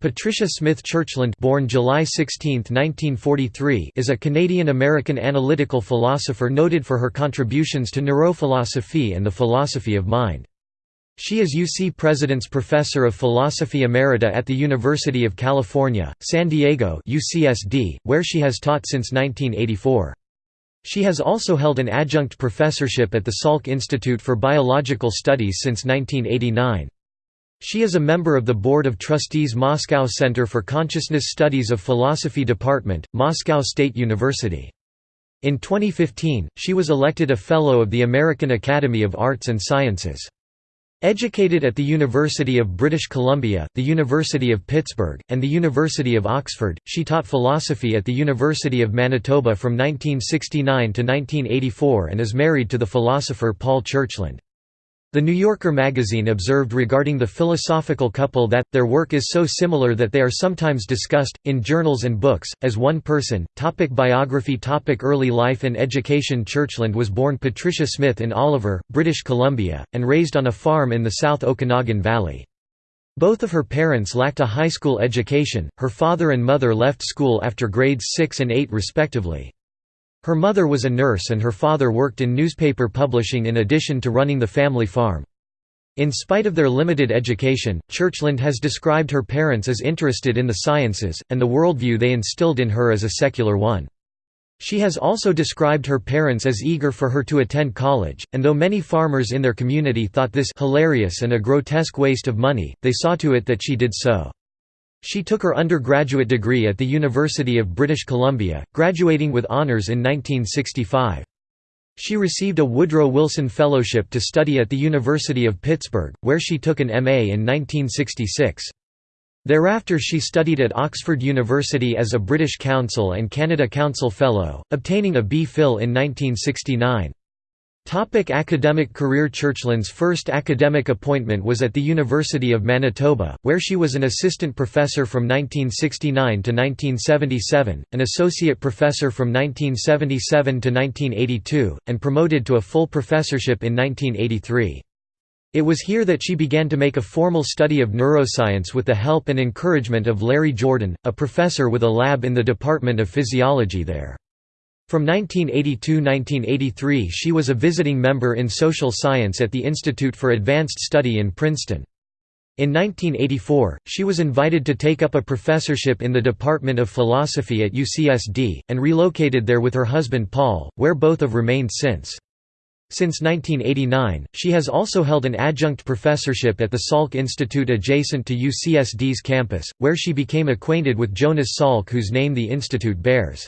Patricia Smith Churchland born July 16, 1943, is a Canadian-American analytical philosopher noted for her contributions to neurophilosophy and the philosophy of mind. She is UC President's Professor of Philosophy Emerita at the University of California, San Diego UCSD, where she has taught since 1984. She has also held an adjunct professorship at the Salk Institute for Biological Studies since 1989. She is a member of the Board of Trustees Moscow Center for Consciousness Studies of Philosophy Department, Moscow State University. In 2015, she was elected a Fellow of the American Academy of Arts and Sciences. Educated at the University of British Columbia, the University of Pittsburgh, and the University of Oxford, she taught philosophy at the University of Manitoba from 1969 to 1984 and is married to the philosopher Paul Churchland. The New Yorker magazine observed regarding the philosophical couple that, their work is so similar that they are sometimes discussed, in journals and books, as one person. Topic biography topic Early life and education Churchland was born Patricia Smith in Oliver, British Columbia, and raised on a farm in the South Okanagan Valley. Both of her parents lacked a high school education, her father and mother left school after grades 6 and 8 respectively. Her mother was a nurse and her father worked in newspaper publishing in addition to running the family farm. In spite of their limited education, Churchland has described her parents as interested in the sciences, and the worldview they instilled in her as a secular one. She has also described her parents as eager for her to attend college, and though many farmers in their community thought this hilarious and a grotesque waste of money, they saw to it that she did so. She took her undergraduate degree at the University of British Columbia, graduating with honours in 1965. She received a Woodrow Wilson Fellowship to study at the University of Pittsburgh, where she took an MA in 1966. Thereafter she studied at Oxford University as a British Council and Canada Council Fellow, obtaining a B.Phil in 1969. Topic academic career Churchland's first academic appointment was at the University of Manitoba, where she was an assistant professor from 1969 to 1977, an associate professor from 1977 to 1982, and promoted to a full professorship in 1983. It was here that she began to make a formal study of neuroscience with the help and encouragement of Larry Jordan, a professor with a lab in the Department of Physiology there. From 1982–1983 she was a visiting member in social science at the Institute for Advanced Study in Princeton. In 1984, she was invited to take up a professorship in the Department of Philosophy at UCSD, and relocated there with her husband Paul, where both have remained since. Since 1989, she has also held an adjunct professorship at the Salk Institute adjacent to UCSD's campus, where she became acquainted with Jonas Salk whose name the institute bears.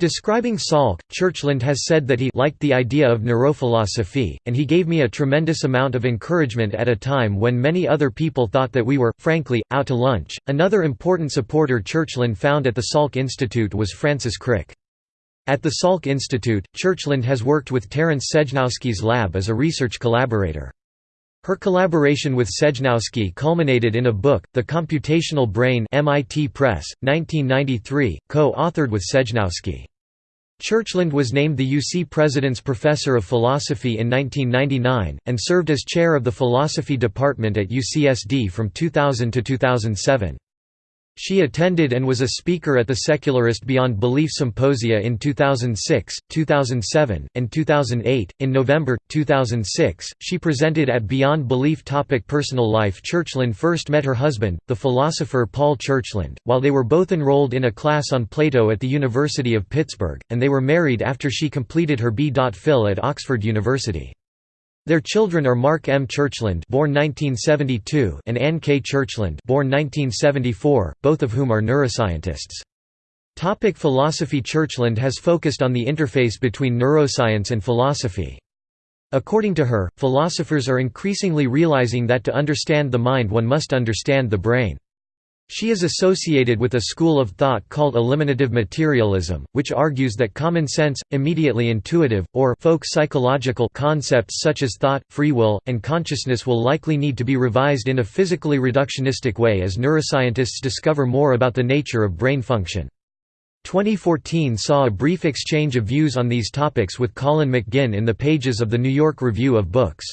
Describing Salk, Churchland has said that he liked the idea of neurophilosophy, and he gave me a tremendous amount of encouragement at a time when many other people thought that we were, frankly, out to lunch. Another important supporter Churchland found at the Salk Institute was Francis Crick. At the Salk Institute, Churchland has worked with Terence Sejnowski's lab as a research collaborator. Her collaboration with Sejnowski culminated in a book, The Computational Brain MIT Press, 1993, co-authored with Sejnowski. Churchland was named the UC President's Professor of Philosophy in 1999, and served as chair of the philosophy department at UCSD from 2000 to 2007. She attended and was a speaker at the Secularist Beyond Belief Symposia in 2006, 2007, and 2008. In November 2006, she presented at Beyond Belief topic Personal life. Churchland first met her husband, the philosopher Paul Churchland, while they were both enrolled in a class on Plato at the University of Pittsburgh, and they were married after she completed her B.Phil at Oxford University. Their children are Mark M. Churchland born 1972 and Anne K. Churchland born 1974, both of whom are neuroscientists. Topic philosophy Churchland has focused on the interface between neuroscience and philosophy. According to her, philosophers are increasingly realizing that to understand the mind one must understand the brain. She is associated with a school of thought called eliminative materialism, which argues that common sense, immediately intuitive, or folk psychological concepts such as thought, free will, and consciousness will likely need to be revised in a physically reductionistic way as neuroscientists discover more about the nature of brain function. 2014 saw a brief exchange of views on these topics with Colin McGinn in the pages of the New York Review of Books.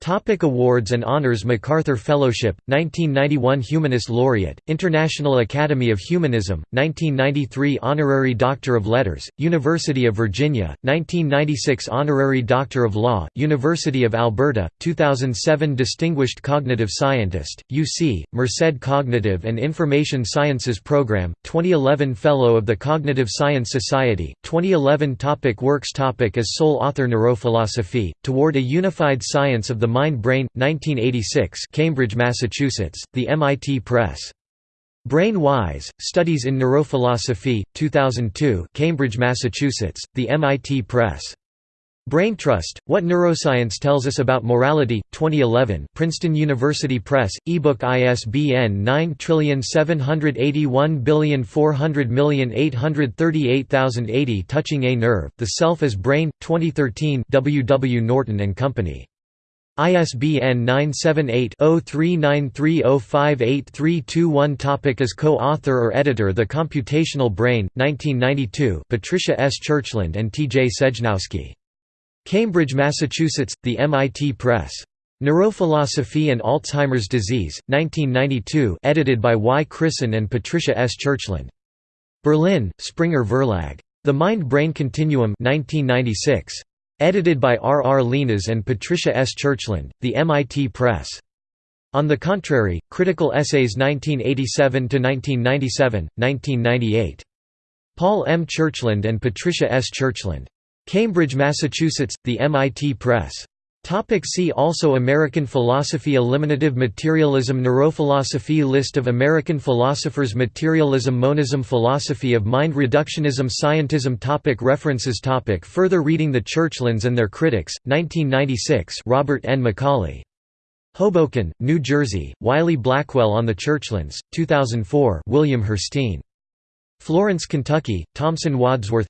Topic awards and honors MacArthur Fellowship, 1991 Humanist Laureate, International Academy of Humanism, 1993 Honorary Doctor of Letters, University of Virginia, 1996 Honorary Doctor of Law, University of Alberta, 2007 Distinguished Cognitive Scientist, UC, Merced Cognitive and Information Sciences Program, 2011 Fellow of the Cognitive Science Society, 2011 topic Works topic As sole author Neurophilosophy, Toward a Unified Science of the Mind-Brain, 1986 Cambridge, Massachusetts, The MIT Press. Brain Wise, Studies in Neurophilosophy, 2002 Cambridge, Massachusetts, The MIT Press. Brain Trust: What Neuroscience Tells Us About Morality, 2011 Princeton University Press, ebook ISBN 9781400838080 Touching a Nerve, The Self as Brain, 2013 W. W. Norton & Company. ISBN 978-0393058321 Topic As co-author or editor The Computational Brain, 1992 Patricia S. Churchland and T. J. Sejnowski. Cambridge, Massachusetts, The MIT Press. Neurophilosophy and Alzheimer's Disease, 1992 edited by Y. Christen and Patricia S. Churchland. Berlin, Springer Verlag. The Mind-Brain Continuum 1996. Edited by R. R. Llinás and Patricia S. Churchland, The MIT Press. On the Contrary, Critical Essays 1987–1997, 1998. Paul M. Churchland and Patricia S. Churchland. Cambridge, Massachusetts, The MIT Press. Topic see also American philosophy Eliminative materialism Neurophilosophy List of American philosophers Materialism Monism Philosophy of mind Reductionism Scientism topic References topic Further reading The Churchlands and Their Critics, 1996 Robert N. McCauley. Hoboken, New Jersey, Wiley Blackwell on the Churchlands, 2004 William Hirstein. Florence, Kentucky, Thomson Wadsworth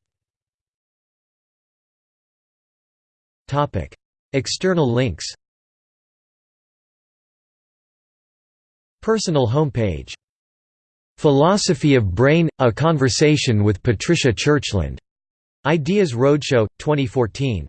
External links. Personal homepage. Philosophy of Brain – A Conversation with Patricia Churchland. Ideas Roadshow, 2014